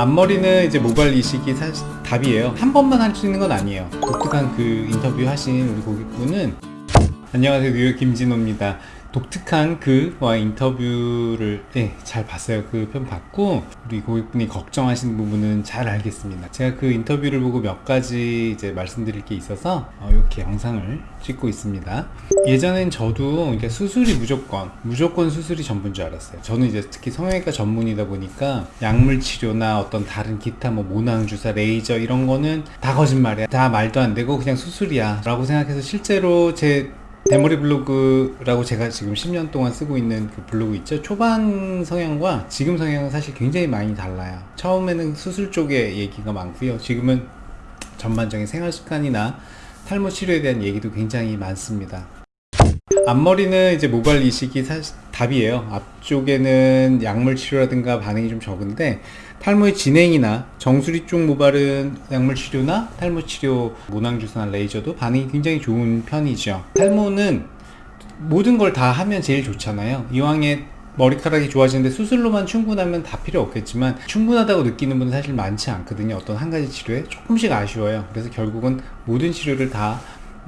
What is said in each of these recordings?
앞머리는 이제 모발 이식이 사실 답이에요. 한 번만 할 수 있는 건 아니에요. 독특한 그 인터뷰 하신 우리 고객분은 안녕하세요. 뉴욕 김진호입니다 독특한 그와 인터뷰를 네, 잘 봤어요. 그 편 봤고 우리 고객분이 걱정하시는 부분은 잘 알겠습니다. 제가 그 인터뷰를 보고 몇 가지 이제 말씀드릴 게 있어서 어, 이렇게 영상을 찍고 있습니다. 예전엔 저도 이렇게 수술이 무조건 무조건 수술이 전부인 줄 알았어요. 저는 이제 특히 성형외과 전문이다 보니까 약물 치료나 어떤 다른 기타 뭐 모낭 주사 레이저 이런 거는 다 거짓말이야. 다 말도 안 되고 그냥 수술이야 라고 생각해서 실제로 제 대머리 블로그라고 제가 지금 10년 동안 쓰고 있는 그 블로그 있죠? 초반 성향과 지금 성향은 사실 굉장히 많이 달라요. 처음에는 수술 쪽에 얘기가 많고요. 지금은 전반적인 생활 습관이나 탈모 치료에 대한 얘기도 굉장히 많습니다. 앞머리는 이제 모발 이식이 사실 답이에요. 앞쪽에는 약물 치료라든가 반응이 좀 적은데 탈모의 진행이나 정수리 쪽 모발은 약물 치료나 탈모 치료 모낭 주사나 레이저도 반응이 굉장히 좋은 편이죠. 탈모는 모든 걸 다 하면 제일 좋잖아요. 이왕에 머리카락이 좋아지는데 수술로만 충분하면 다 필요 없겠지만 충분하다고 느끼는 분은 사실 많지 않거든요. 어떤 한 가지 치료에 조금씩 아쉬워요. 그래서 결국은 모든 치료를 다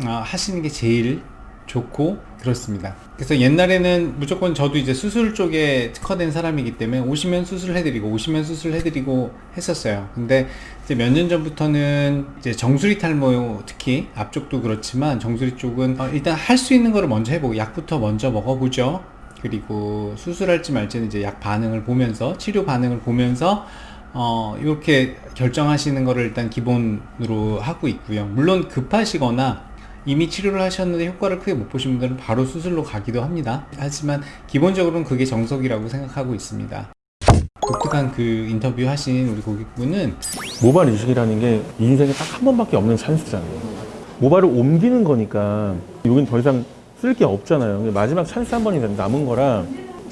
아, 하시는 게 제일 좋고 그렇습니다. 그래서 옛날에는 무조건 저도 이제 수술 쪽에 특화된 사람이기 때문에 오시면 수술을 해드리고 오시면 수술을 해드리고 했었어요. 근데 이제 몇 년 전부터는 이제 정수리 탈모 특히 앞쪽도 그렇지만 정수리 쪽은 어, 일단 할 수 있는 거를 먼저 해보고 약부터 먼저 먹어보죠. 그리고 수술할지 말지는 이제 약 반응을 보면서 치료 반응을 보면서 어, 이렇게 결정하시는 거를 일단 기본으로 하고 있고요. 물론 급하시거나 이미 치료를 하셨는데 효과를 크게 못 보신 분들은 바로 수술로 가기도 합니다 하지만 기본적으로는 그게 정석이라고 생각하고 있습니다 독특한 그 인터뷰 하신 우리 고객분은 모발 이식이라는 게 인생에 딱 한 번밖에 없는 찬스잖아요. 모발을 옮기는 거니까 여긴 더 이상 쓸 게 없잖아요. 마지막 찬스 한 번이 남은 거라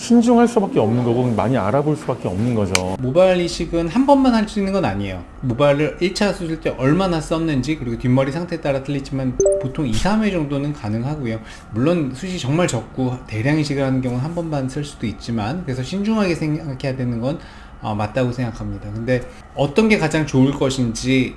신중할 수밖에 없는 거고 많이 알아볼 수밖에 없는 거죠. 모발 이식은 한 번만 할 수 있는 건 아니에요. 모발을 1차 수술 때 얼마나 썼는지 그리고 뒷머리 상태에 따라 틀리지만 보통 2, 3회 정도는 가능하고요. 물론 숱이 정말 적고 대량 이식을 하는 경우는 한 번만 쓸 수도 있지만 그래서 신중하게 생각해야 되는 건 어, 맞다고 생각합니다. 근데 어떤 게 가장 좋을 것인지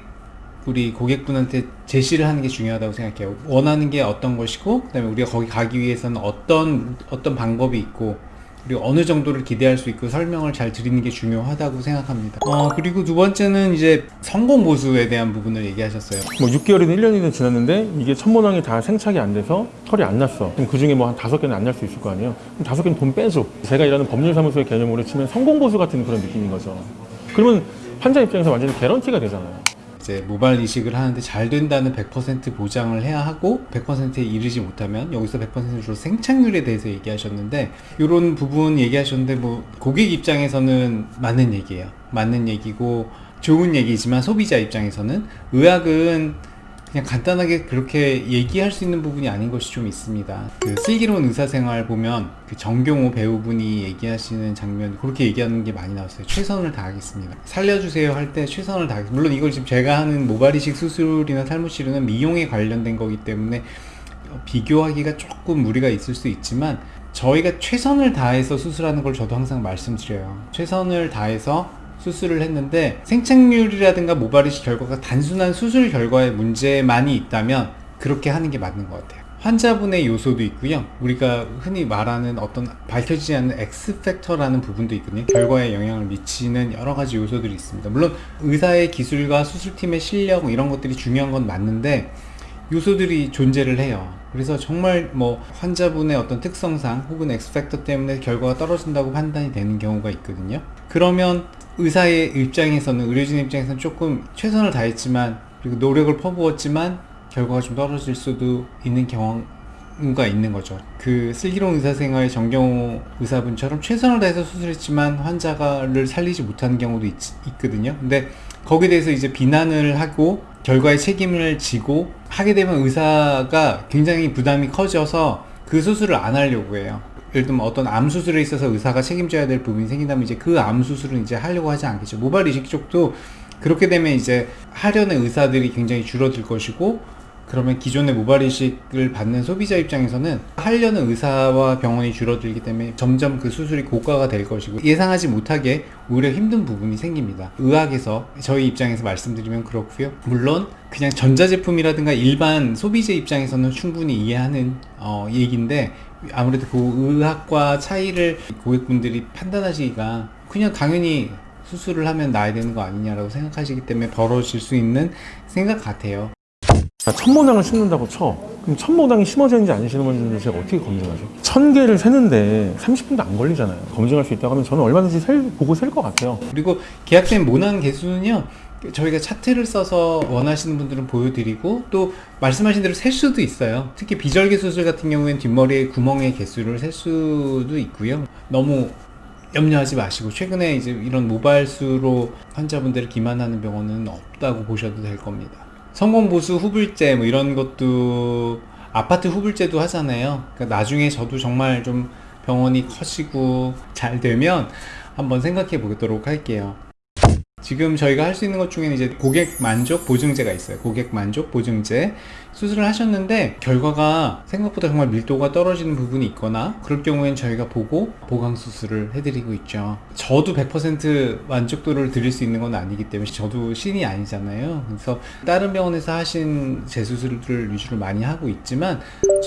우리 고객분한테 제시를 하는 게 중요하다고 생각해요. 원하는 게 어떤 것이고 그 다음에 우리가 거기 가기 위해서는 어떤 어떤 방법이 있고 그리고 어느 정도를 기대할 수 있고 설명을 잘 드리는 게 중요하다고 생각합니다 어, 그리고 두 번째는 이제 성공 보수에 대한 부분을 얘기하셨어요 뭐 6개월이든 1년이든 지났는데 이게 천모낭이 다 생착이 안 돼서 털이 안 났어. 그럼 그 중에 뭐 한 다섯 개는 안 날 수 있을 거 아니에요? 그럼 다섯 개는 돈 빼줘. 제가 일하는 법률사무소의 개념으로 치면 성공 보수 같은 그런 느낌인 거죠. 그러면 환자 입장에서 완전히 개런티가 되잖아요. 이제 모발 이식을 하는데 잘 된다는 100% 보장을 해야 하고 100%에 이르지 못하면 여기서 100%로 생착률에 대해서 얘기하셨는데 이런 부분 얘기하셨는데 뭐 고객 입장에서는 맞는 얘기예요. 맞는 얘기고 좋은 얘기지만 소비자 입장에서는 의학은 그냥 간단하게 그렇게 얘기할 수 있는 부분이 아닌 것이 좀 있습니다. 그 슬기로운 의사생활 보면 그 정경호 배우분이 얘기하시는 장면 그렇게 얘기하는 게 많이 나왔어요. 최선을 다하겠습니다. 살려주세요 할 때 최선을 다하겠습니다. 물론 이걸 지금 제가 하는 모발이식 수술이나 탈모 치료는 미용에 관련된 거기 때문에 비교하기가 조금 무리가 있을 수 있지만 저희가 최선을 다해서 수술하는 걸 저도 항상 말씀드려요. 최선을 다해서 수술을 했는데 생착률이라든가 모발이식 결과가 단순한 수술 결과의 문제만이 있다면 그렇게 하는 게 맞는 것 같아요. 환자분의 요소도 있고요. 우리가 흔히 말하는 어떤 밝혀지지 않는 X팩터라는 부분도 있거든요. 결과에 영향을 미치는 여러 가지 요소들이 있습니다. 물론 의사의 기술과 수술팀의 실력 이런 것들이 중요한 건 맞는데 요소들이 존재를 해요. 그래서 정말 뭐 환자분의 어떤 특성상 혹은 X팩터 때문에 결과가 떨어진다고 판단이 되는 경우가 있거든요. 그러면 의사의 입장에서는 의료진 입장에서는 조금 최선을 다했지만 그리고 노력을 퍼부었지만 결과가 좀 떨어질 수도 있는 경우가 있는 거죠. 그 슬기로운 의사생활 정경호 의사분처럼 최선을 다해서 수술했지만 환자를 살리지 못하는 경우도 있, 있거든요. 근데 거기에 대해서 이제 비난을 하고 결과에 책임을 지고 하게 되면 의사가 굉장히 부담이 커져서 그 수술을 안 하려고 해요 예를 들면 어떤 암 수술에 있어서 의사가 책임져야 될 부분이 생긴다면 이제 그 암 수술은 이제 하려고 하지 않겠죠 모발 이식 쪽도 그렇게 되면 이제 하려는 의사들이 굉장히 줄어들 것이고 그러면 기존의 모발 이식을 받는 소비자 입장에서는 하려는 의사와 병원이 줄어들기 때문에 점점 그 수술이 고가가 될 것이고 예상하지 못하게 오히려 힘든 부분이 생깁니다. 의학에서 저희 입장에서 말씀드리면 그렇고요. 물론 그냥 전자제품이라든가 일반 소비자 입장에서는 충분히 이해하는 어, 얘기인데 아무래도 그 의학과 차이를 고객분들이 판단하시기가 그냥 당연히 수술을 하면 나야 되는 거 아니냐라고 생각하시기 때문에 벌어질 수 있는 생각 같아요. 자, 천모낭을 심는다고 쳐. 그럼 천모낭이 심어졌는지 안 심어졌는지 제가 어떻게 검증하죠? 천 개를 세는데 30분도 안 걸리잖아요. 검증할 수 있다고 하면 저는 얼마든지 셀, 보고 셀 것 같아요. 그리고 계약된 모낭 개수는요 저희가 차트를 써서 원하시는 분들은 보여드리고 또 말씀하신 대로 셀 수도 있어요. 특히 비절개 수술 같은 경우에는 뒷머리의 구멍의 개수를 셀 수도 있고요. 너무 염려하지 마시고 최근에 이제 이런 모발수로 환자분들을 기만하는 병원은 없다고 보셔도 될 겁니다. 성공보수 후불제 뭐 이런 것도 아파트 후불제도 하잖아요. 그러니까 나중에 저도 정말 좀 병원이 커지고 잘 되면 한번 생각해 보도록 할게요. 지금 저희가 할 수 있는 것 중에는 이제 고객 만족 보증제가 있어요. 고객 만족 보증제. 수술을 하셨는데 결과가 생각보다 정말 밀도가 떨어지는 부분이 있거나 그럴 경우엔 저희가 보고 보강 수술을 해드리고 있죠. 저도 100% 만족도를 드릴 수 있는 건 아니기 때문에 저도 신이 아니잖아요. 그래서 다른 병원에서 하신 재수술을 위주로 많이 하고 있지만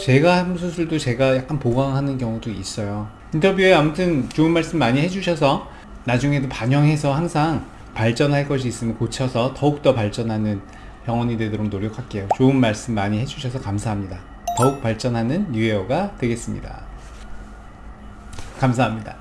제가 한 수술도 제가 약간 보강하는 경우도 있어요. 인터뷰에 아무튼 좋은 말씀 많이 해주셔서 나중에도 반영해서 항상 발전할 것이 있으면 고쳐서 더욱더 발전하는 병원이 되도록 노력할게요. 좋은 말씀 많이 해주셔서 감사합니다. 더욱 발전하는 뉴에어가 되겠습니다. 감사합니다.